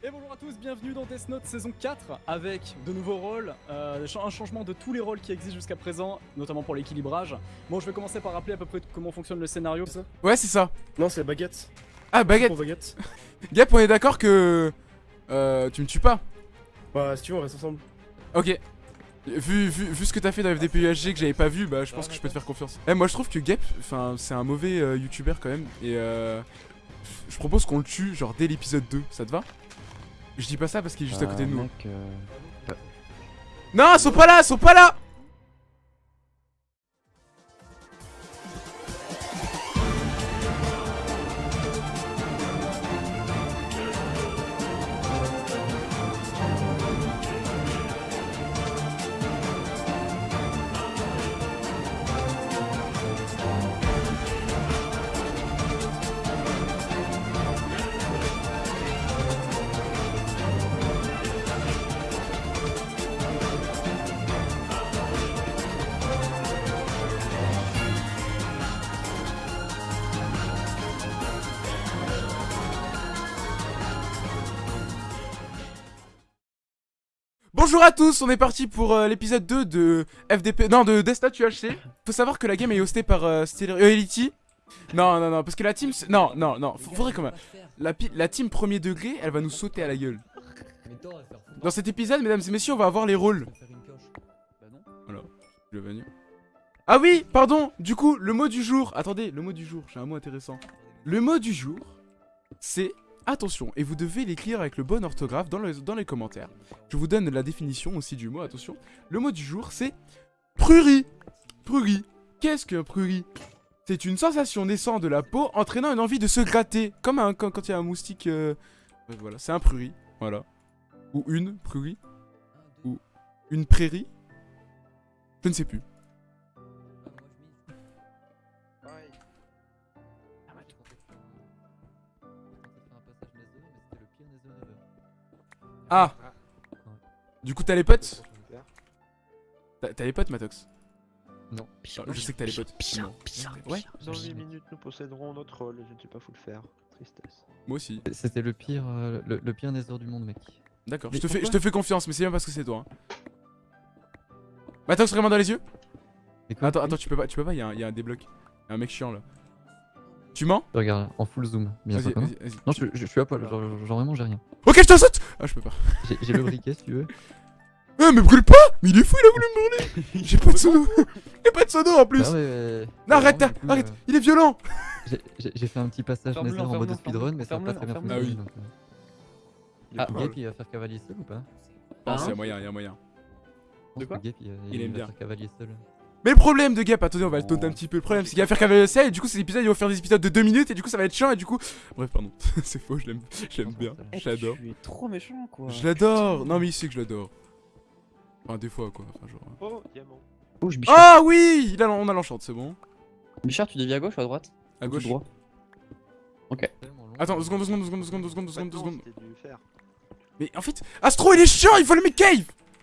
Et bonjour à tous, bienvenue dans Death Note saison 4 avec de nouveaux rôles, euh, un changement de tous les rôles qui existent jusqu'à présent, notamment pour l'équilibrage. Bon, je vais commencer par rappeler à peu près comment fonctionne le scénario. ça? Ouais, c'est ça. Non, c'est baguette. Ah, baguette. Pour baguette. Gap, on est d'accord que. Euh, tu me tues pas? Bah, si tu veux, on reste ensemble. Ok. Vu, vu, vu ce que t'as fait dans FDP UHG que j'avais pas vu, bah je pense que je peux te faire confiance. Eh, moi je trouve que Gap, enfin, c'est un mauvais euh, youtubeur quand même. Et euh, je propose qu'on le tue, genre dès l'épisode 2. Ça te va? Je dis pas ça parce qu'il est juste à côté de nous. Mec, euh, Non, ils sont pas là, ils sont pas là Bonjour à tous, on est parti pour euh, l'épisode 2 de FDP, non de Death Note UHC. Faut savoir que la game est hostée par euh, euh, Elity. Non, non, non, parce que la team, non, non, non, faudrait quand même. La, team premier degré, elle va nous sauter à la gueule. Dans cet épisode, mesdames et messieurs, on va avoir les rôles. Ah oui, pardon, du coup, le mot du jour. Attendez, le mot du jour, j'ai un mot intéressant. Le mot du jour, c'est attention, et vous devez l'écrire avec le bon orthographe dans, le- dans les commentaires. Je vous donne la définition aussi du mot, attention. Le mot du jour, c'est prurie. Prurie. Qu'est-ce qu'un prurie C'est une sensation naissant de la peau entraînant une envie de se gratter, comme quand il y a un moustique. euh, voilà, c'est un prurie, voilà. Ou une prurie. Ou une prairie. Je ne sais plus. Ah Du coup, t'as les potes T'as les potes, Matox Non. Ah, Je sais que t'as les potes. Non. Ouais, Dans 8 minutes, nous posséderons notre rôle. Je ne sais pas fou le faire. Tristesse. moi aussi. C'était le pire, euh, le, le pire Nether du monde, mec. D'accord, je te, fais, je te fais confiance, mais c'est bien parce que c'est toi. hein. Matox, vraiment dans les yeux quoi, Attends, attends, tu peux pas, tu peux pas, il y, a un- y a un débloc. Y a un mec chiant là. Tu mens Regarde, en full zoom, bien Vas-y, sûr. que non. vas-y, vas-y. Non, je, je- je suis à poil, genre, genre vraiment j'ai rien. Ok, je te saute Ah, je peux pas. J'ai j'ai le briquet si tu veux. Ah, mais brûle pas Mais il est fou, il a voulu me brûler J'ai pas de sono Y'a pas de sono en plus Ah ouais, ouais, Non, arrête, du coup, arrête euh, Il est violent j'ai- J'ai j'ai fait un petit passage Nether en mode speedrun, mais ça a pas très bien fonctionné. euh. Il est Ah, Gap il va faire cavalier seul ou pas Non, Hein c'est moyen, y'a moyen. Je pense quoi que Gap il, Il aime va bien. faire cavalier seul. Mais le problème de Gap, attendez, on va le taunter Oh. un petit peu. Le problème, c'est qu'il va faire cavalier et du coup, ces épisodes, ils vont faire des épisodes de 2 minutes, et du coup, ça va être chiant, et du coup. Bref, pardon. c'est faux, je l'aime je l'aime bien. Eh, Je l'adore. Tu es trop méchant quoi. Je l'adore Non, mais il sait que je l'adore. Enfin, des fois, quoi. Enfin, genre. Oh, diamant. Oh, je. Ah oui il a, On a l'enchante, c'est bon. Bichard, tu dévies à gauche ou à droite? À gauche. droit? Tellement long. Attends, deux secondes, deux secondes, deux secondes, deux secondes, deux secondes, deux secondes, deux. Mais en fait, Astro, il est chiant, il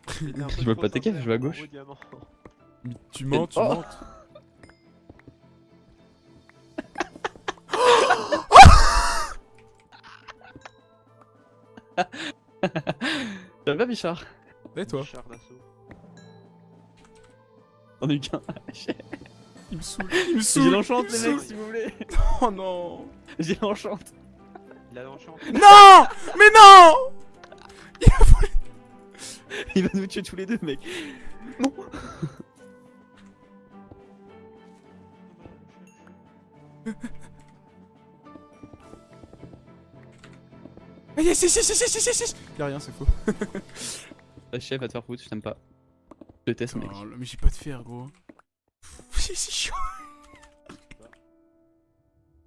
C'était un peu Je trop veux pas tes caves, je vais à gauche. Mais tu mens, tu Oh. mens. Ça va, Bichard? Et toi? Char d'assaut. Eu qu'un. Il me saoule, il me saoule. J'ai l'enchante, il les me mecs, s'il vous plaît. Oh non J'ai l'enchante. Il a l'enchant. Non Mais non Il va nous tuer tous les deux, mec. Non. Yes, yes, yes, yes, yes, yes, yes Y'a rien, c'est faux. La chef va te faire foutre, je t'aime pas. Je déteste, mec. Oh, mais j'ai pas de fer, gros. C'est si chiant.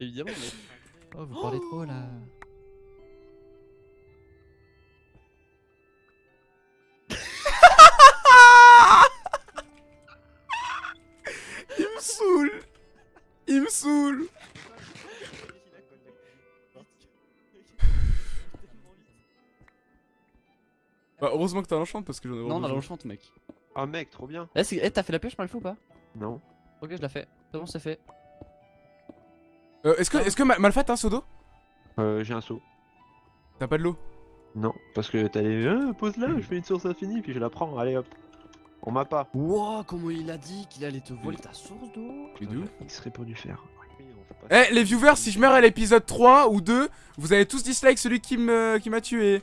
Évidemment, mec. Oh, vous parlez trop là. Heureusement que t'as l'enchante parce que j'en ai Non, on a besoin. l'enchante, mec. Ah mec, trop bien. Eh, eh, t'as fait la pioche par le fou ou pas? Non. Ok, je la fais. C'est bon, c'est fait. Euh, est-ce que, est-ce que Ma- Malfa t'as un seau d'eau? Euh, j'ai un saut. T'as pas de l'eau? Non, parce que t'as les. Ah, pose là, je fais une source infinie, puis je la prends, allez hop. On m'a pas. Wow, comment il a dit qu'il allait te voler ta source d'eau? Mais d'où Il serait pour du faire. Eh les viewers, si je meurs à l'épisode 3 ou 2, vous avez tous dislike celui qui me qui m'a tué.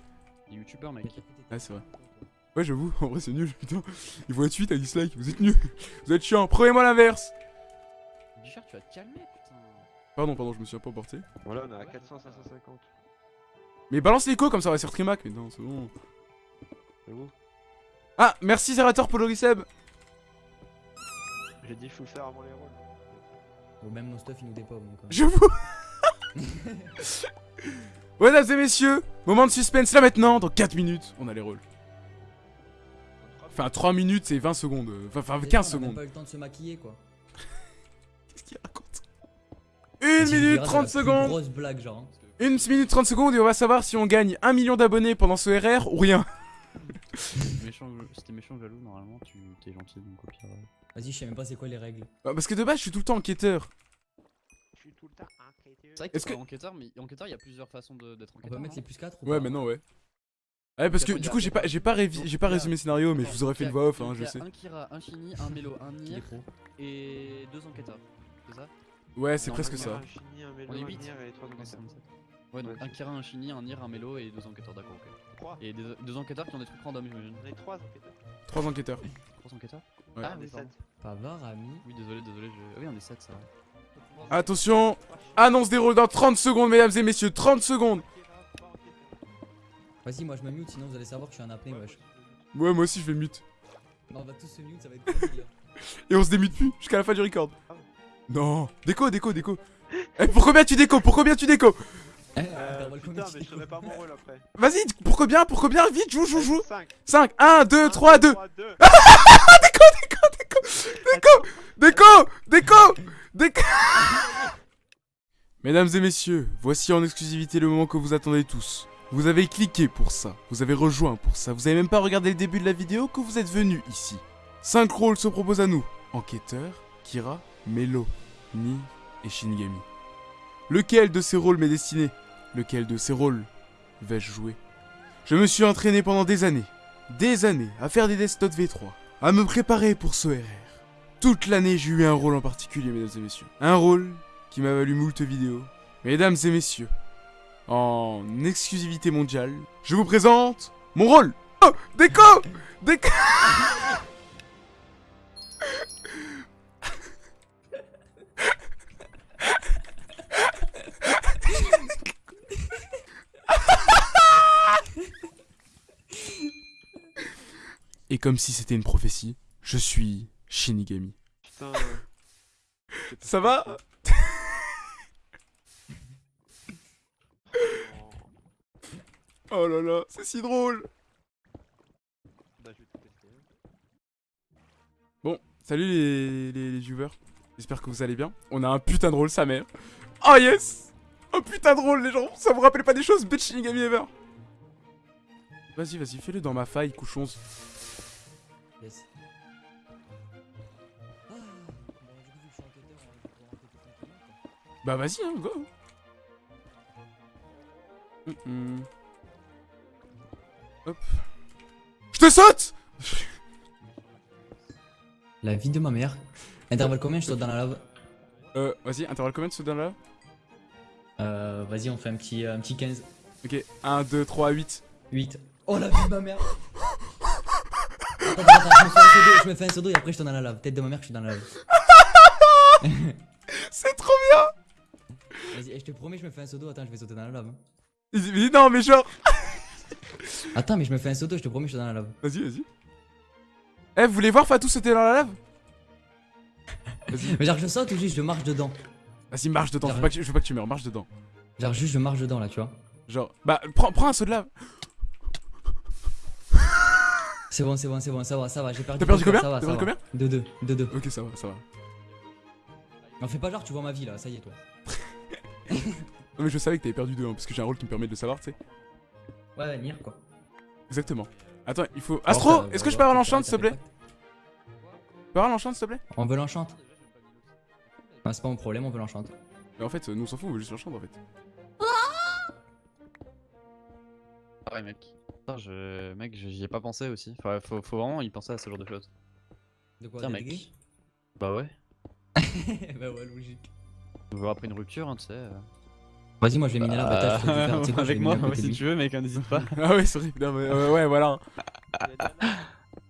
Il est youtubeur, mec. Ah c'est vrai. Ouais j'avoue, en vrai c'est nul, putain. Il voit 8 à dislike, vous êtes nuls. Vous êtes chiant, prenez-moi l'inverse. Bichard, tu vas te calmer, putain. Pardon, pardon, je me suis un peu emporté. Voilà, on est à 400, 550. Mais balance l'écho comme ça on va sur Trimac. Mais non, c'est bon. C'est où Ah, merci Zerator pour le. J'ai dit, faut le faire avant les rôles. Ou même nos stuff, ils nous. Donc, euh. Je vous. Mesdames et messieurs, moment de suspense là maintenant, dans 4 minutes, on a les rôles. Enfin 3 minutes et 20 secondes, euh, enfin, enfin Déjà, 15 on a secondes. pas eu le temps de se maquiller quoi. Qu'est-ce qu'il raconte? 1 Si je minute dirais, c'est 30 la plus secondes Grosse blague genre. hein. 1 minute 30 secondes et on va savoir si on gagne 1 million d'abonnés pendant ce RR ou rien. c'était méchant jaloux, normalement, tu t'es gentil, donc au pire. euh. Vas-y, je sais même pas c'est quoi les règles. Bah, Parce que de base je suis tout le temps enquêteur. Je suis tout le temps Est-ce que- pas enquêteur, mais enquêteur, il y a plusieurs façons d'être On enquêteur. peut mettre non les plus 4 ou Ouais pas maintenant ouais. Ouais parce que du coup j'ai pas j'ai pas révi- j'ai pas résumé le scénario mais je vous aurais fait une voix off hein je sais. Un Kira, un Shini, un Mélo, un pro et deux enquêteurs. C'est ça? Ouais c'est Non, presque non, ça. Un Chini, un Mélo, On est un huit. Nier et trois Non, c'est enquêteurs. comme ça. Ouais, donc un Kira, un Shini, un Nier, un Mélo et deux enquêteurs, d'accord, ok. Et deux enquêteurs qui ont des trucs random, j'imagine. On est trois enquêteurs. Trois enquêteurs. Trois enquêteurs? Ouais. Ah, on est pardon. sept. Pavard, ami. Oui, désolé, désolé. Je... Ah oui, on est 7, ça. Attention, annonce des rôles dans 30 secondes mesdames et messieurs, 30 secondes. Vas-y, moi je me mute, sinon vous allez savoir que je suis un apnée, wesh. Ouais moi aussi je vais mute. Non, on va tous se mute, ça va être compliqué. Et on se démute plus jusqu'à la fin du record. Non. Déco, déco, déco. Eh, pour combien tu déco Pour combien tu déco? Eh, Euh, intervalle putain, combien mais je saurais pas mon rôle après. Vas-y, pour combien Pour combien? Vite, joue, joue, joue. 5, 5, 1, 2, 3, 2. 3, 2. Déco, déco, déco, déco, Mesdames et messieurs, voici en exclusivité le moment que vous attendez tous. Vous avez cliqué pour ça, vous avez rejoint pour ça, vous avez même pas regardé le début de la vidéo que vous êtes venu ici. 5 rôles se proposent à nous. Enquêteur, Kira, Melo, Ni et Shinigami. Lequel de ces rôles m'est destiné? Lequel de ces rôles vais-je jouer? Je me suis entraîné pendant des années, des années, à faire des Death Note V3, à me préparer pour ce RR. Toute l'année, j'ai eu un rôle en particulier, mesdames et messieurs. Un rôle qui m'a valu moult vidéos. Mesdames et messieurs, en exclusivité mondiale, je vous présente mon rôle. Oh, déco Déco Et comme si c'était une prophétie, je suis Shinigami. Putain. Ça va Oh là là, c'est si drôle Bah, je vais te tester. hein. Bon, salut les, les, les viewers. J'espère que vous allez bien. On a un putain de rôle, sa mère. Oh yes Oh putain de rôle, les gens Ça vous rappelle pas des choses, bitch Shinigami ever? Vas-y, vas-y, fais-le dans ma faille, couchons. Yes. Bah vas-y, hein, go Hum, hum. Hop. Je te saute La vie de ma mère. Intervalle combien je saute dans la lave? Euh, vas-y, intervalle combien de ce là Euh, vas-y, on fait un petit, un petit 15. Ok, 1, 2, 3, 8. 8. Oh la vie de ma mère Attends, attends, je me fais un pseudo, je me fais un pseudo et après je tourne dans la lave. Tête de ma mère, je suis dans la lave. je te promets, je me fais un pseudo. Attends, je vais sauter dans la lave. hein. Mais non, mais genre... Attends, mais je me fais un pseudo, je te promets, je suis dans la lave. Vas-y, vas-y. Eh, vous voulez voir Fatou sauter dans la lave? Vas-y, Mais genre, je saute ou juste je marche dedans? Vas-y, marche dedans, je veux, pas que, tu- je veux pas que tu meurs, marche dedans. Genre, juste je marche dedans là, tu vois. Genre, bah, prends, prends un saut de lave. C'est bon, c'est bon, c'est bon, ça va, ça va. J'ai perdu. T'as perdu combien T'as perdu va. De 2, de 2. Ok, ça va, ça va. On fait pas genre, tu vois ma vie là, ça y est, toi. Non, mais je savais que t'avais perdu deux, hein, parce que j'ai un rôle qui me permet de le savoir, tu sais. Ouais, Nier quoi. Exactement. Attends, il faut. Astro, est-ce que je peux avoir voir l'enchant, s'il te plaît? Je peux avoir l'enchant, s'il te plaît? On veut l'enchante. Ah, c'est pas mon problème, on veut l'enchante. Mais en fait, nous on s'en fout, on veut juste l'enchant en fait. Ouais, mec. Putain, je... Mec, j'y ai pas pensé aussi. Faut, faut, faut vraiment y penser à ce genre de choses. De quoi Tiens, mec. Bah ouais. Bah ouais, logique. On verra après une rupture, hein, tu sais. euh. Vas-y, moi je vais miner là, bâtard, je te le faire. Tu sais quoi, je vais Avec moi, si lui. tu veux, mec, hein, n'hésite pas. Ah ouais, c'est vrai. Non, mais, euh, ouais, voilà.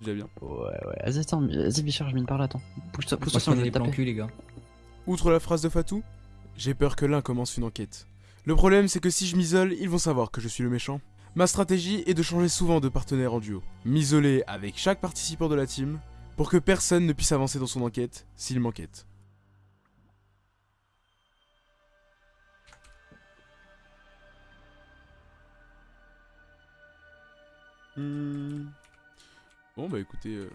Déjà bien. Ouais, ouais. Vas-y, attends, vas-y, Bichard, je mine par là, attends. Pousse-toi, pousse-toi, vais les plans cul, les gars. Outre la phrase de Fatou, j'ai peur que l'un commence une enquête. Le problème, c'est que si je m'isole, ils vont savoir que je suis le méchant. Ma stratégie est de changer souvent de partenaire en duo. M'isoler avec chaque participant de la team pour que personne ne puisse avancer dans son enquête s'il m'enquête. Hmm. Bon bah écoutez... euh,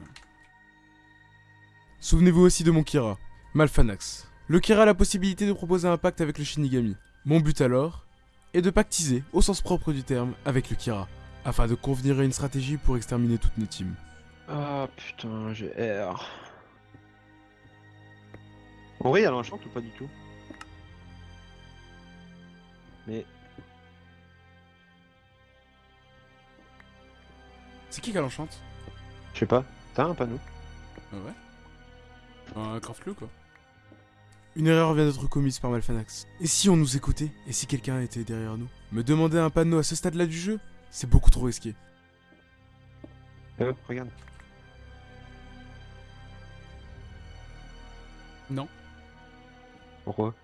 Souvenez-vous aussi de mon Kira, Malfanax. Le Kira a la possibilité de proposer un pacte avec le Shinigami. Mon but alors est de pactiser, au sens propre du terme, avec le Kira, afin de convenir à une stratégie pour exterminer toutes nos teams. Ah putain, j'ai R. Oui, elle enchante ou pas du tout? Mais C'est qui qu'elle enchante je sais pas, t'as un panneau Ah ouais Un flou quoi. Une erreur vient d'être commise par Malfanax. Et si on nous écoutait Et si quelqu'un était derrière nous Me demander un panneau à ce stade-là du jeu C'est beaucoup trop risqué. Euh, regarde. Non. Pourquoi?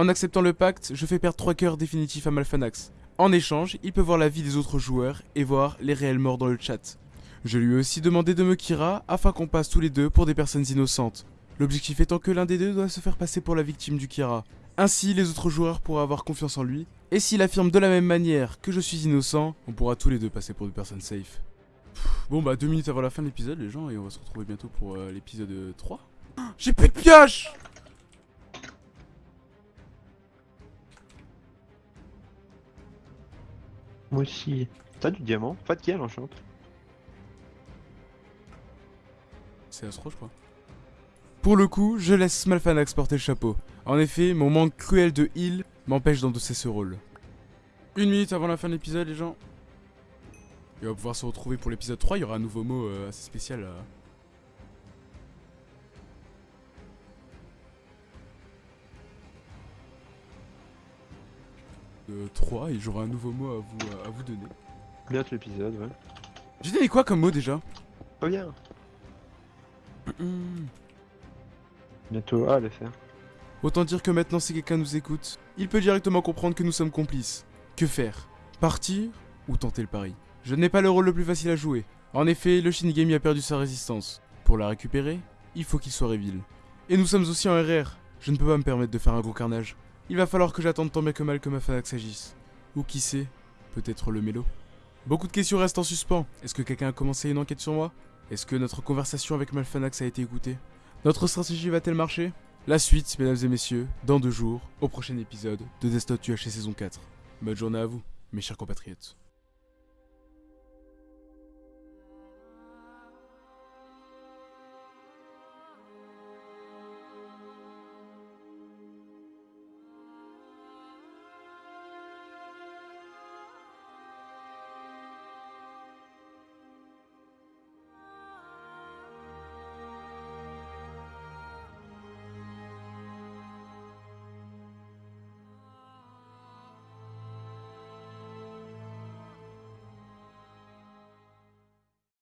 En acceptant le pacte, je fais perdre 3 cœurs définitifs à Malfanax. En échange, il peut voir la vie des autres joueurs et voir les réels morts dans le chat. Je lui ai aussi demandé de me Kira afin qu'on passe tous les deux pour des personnes innocentes. L'objectif étant que l'un des deux doit se faire passer pour la victime du Kira. Ainsi, les autres joueurs pourront avoir confiance en lui. Et s'il affirme de la même manière que je suis innocent, on pourra tous les deux passer pour des personnes safe. Bon bah deux minutes avant la fin de l'épisode les gens et on va se retrouver bientôt pour euh, l'épisode 3. J'ai plus de pioche Moi aussi. T'as du diamant Pas de qui elle enchante C'est Astro je crois. Pour le coup, je laisse Malfanax porter le chapeau. En effet, mon manque cruel de heal m'empêche d'endosser ce rôle. Une minute avant la fin de l'épisode les gens. Et on va pouvoir se retrouver pour l'épisode 3, il y aura un nouveau mot euh, assez spécial. euh. 3 et j'aurai un nouveau mot à vous, à vous donner. Bientôt l'épisode, ouais. J'ai donné quoi comme mot déjà? Pas bien. Bientôt A faire. Autant dire que maintenant si quelqu'un nous écoute, il peut directement comprendre que nous sommes complices. Que faire? Partir ou tenter le pari? Je n'ai pas le rôle le plus facile à jouer. En effet, le Shinigami a perdu sa résistance. Pour la récupérer, il faut qu'il soit reveal. Et nous sommes aussi en RR. Je ne peux pas me permettre de faire un gros carnage. Il va falloir que j'attende tant bien que mal que ma agisse. Ou qui sait, peut-être le mélo. Beaucoup de questions restent en suspens. Est-ce que quelqu'un a commencé une enquête sur moi? Est-ce que notre conversation avec Malfanax a été écoutée? Notre stratégie va-t-elle marcher? La suite, mesdames et messieurs, dans deux jours, au prochain épisode de Note UHC saison 4. Bonne journée à vous, mes chers compatriotes.